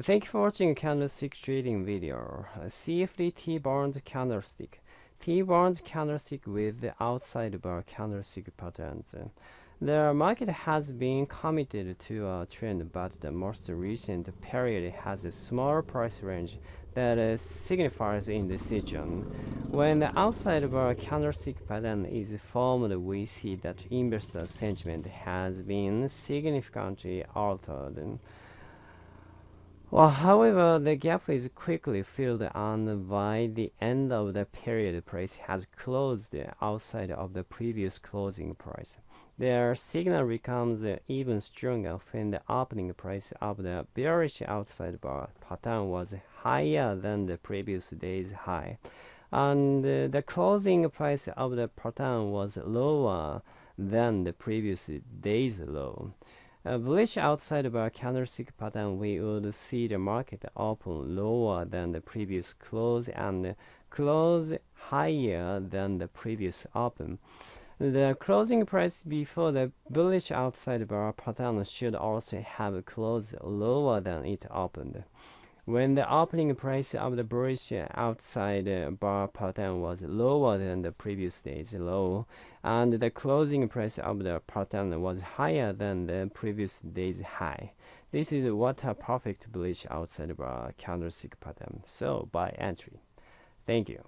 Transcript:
Thank you for watching candlestick trading video. CFD T-bond candlestick. T-bond candlestick with the outside bar candlestick patterns. The market has been committed to a trend, but the most recent period has a small price range that signifies indecision. When the outside bar candlestick pattern is formed, we see that investor sentiment has been significantly altered. Well, however, the gap is quickly filled and by the end of the period price has closed outside of the previous closing price. Their signal becomes even stronger when the opening price of the bearish outside bar pattern was higher than the previous day's high, and the closing price of the pattern was lower than the previous day's low. A bullish outside of a candlestick pattern, we would see the market open lower than the previous close and close higher than the previous open. The closing price before the bullish outside bar pattern should also have closed lower than it opened. When the opening price of the bullish outside uh, bar pattern was lower than the previous day's low, and the closing price of the pattern was higher than the previous day's high. This is what a perfect bullish outside bar candlestick pattern. So buy entry. Thank you.